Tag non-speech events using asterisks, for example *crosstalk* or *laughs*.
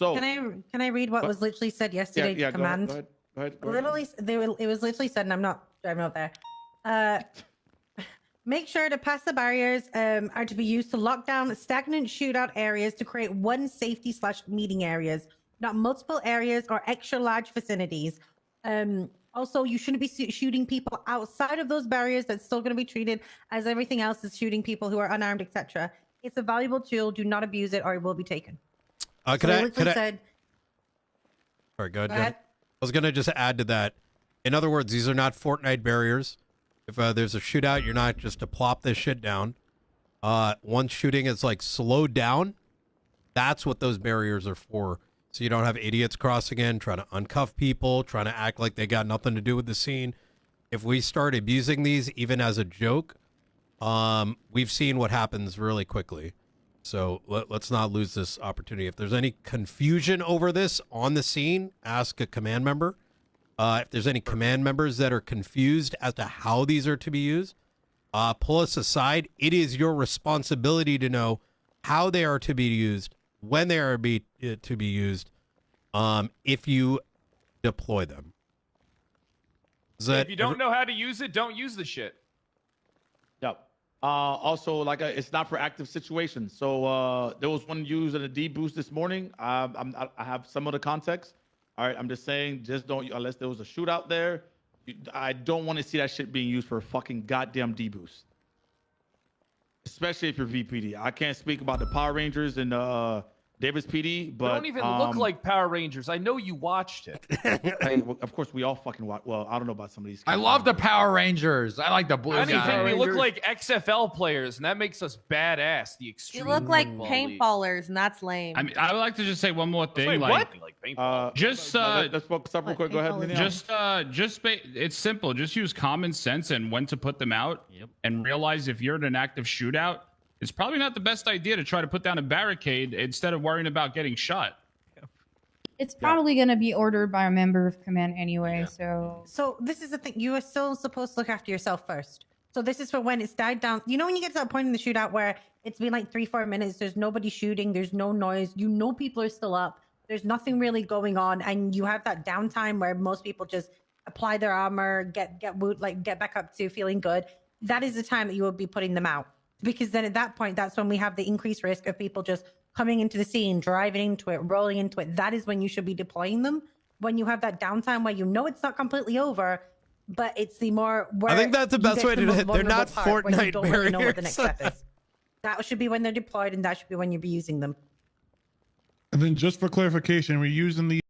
So Can I can I read what What? was literally said yesterday yeah, to go ahead, command? go ahead, go ahead, go ahead. Literally, they were, it was literally said, and I'm not driving out there. Uh, *laughs* make sure to pass the barriers um, are to be used to lock down stagnant shootout areas to create one safety slash meeting areas, not multiple areas or extra large vicinities. Um, also, you shouldn't be shooting people outside of those barriers. That's still going to be treated as everything else is shooting people who are unarmed, etc. It's a valuable tool. Do not abuse it, or it will be taken. Uh, could they I? Could I? said, Sorry, go ahead. Go Jen. ahead. I was gonna just add to that. In other words, these are not Fortnite barriers. If uh, there's a shootout, you're not just to plop this shit down. Uh, once shooting is like slowed down, that's what those barriers are for. So you don't have idiots crossing in, trying to uncuff people, trying to act like they got nothing to do with the scene. If we start abusing these, even as a joke, um, we've seen what happens really quickly. So let, let's not lose this opportunity. If there's any confusion over this on the scene, ask a command member. Uh, if there's any command members that are confused as to how these are to be used, uh, pull us aside. It is your responsibility to know how they are to be used, when they are be uh, to be used, um, if you deploy them. Is that if you don't every- know how to use it, don't use the shit. Yep. Uh, also, like, uh, it's not for active situations. So uh, there was one used in a D boost this morning. Um, I'm, I I have some of the context. All right, I'm just saying, just don't unless there was a shootout there. I don't want to see that shit being used for a fucking goddamn D boost. Especially if you're VPD. I can't speak about the Power Rangers and uh, Davis PD, but They don't even look um, like Power Rangers. I know you watched it. *laughs* hey, well, of course, we all fucking watch. Well, I don't know about some of these. I love the Power Rangers. I like the blue Anything, guy. they look like XFL players, and that makes us badass. The extreme. You look like paintballers, and that's lame. I mean, I would like to just say one more thing. Wait, like, what? Like. Uh, Just, uh, let- let's focus up real quick. Go ahead. paintball just, uh, just ba- it's simple. Just use common sense and when to put them out, and realize if you're in an active shootout, it's probably not the best idea to try to put down a barricade instead of worrying about getting shot. It's probably going to be ordered by a member of command anyway, so So this is the thing. You are still supposed to look after yourself first. So this is for when it's died down. You know when you get to that point in the shootout where it's been like three, four minutes, there's nobody shooting, there's no noise, you know people are still up, there's nothing really going on, and you have that downtime where most people just apply their armor, get get woot, like get back up to feeling good. That is the time that you will be putting them out. Because then at that point, that's when we have the increased risk of people just coming into the scene, driving into it, rolling into it. That is when you should be deploying them. When you have that downtime where you know it's not completely over, but it's the more. Where I think that's the best way the to do it. They're not vulnerable part, when you Fortnite don't really know what the next barriers. step is. That should be when they're deployed, and that should be when you be using them. And then just for clarification, we're using the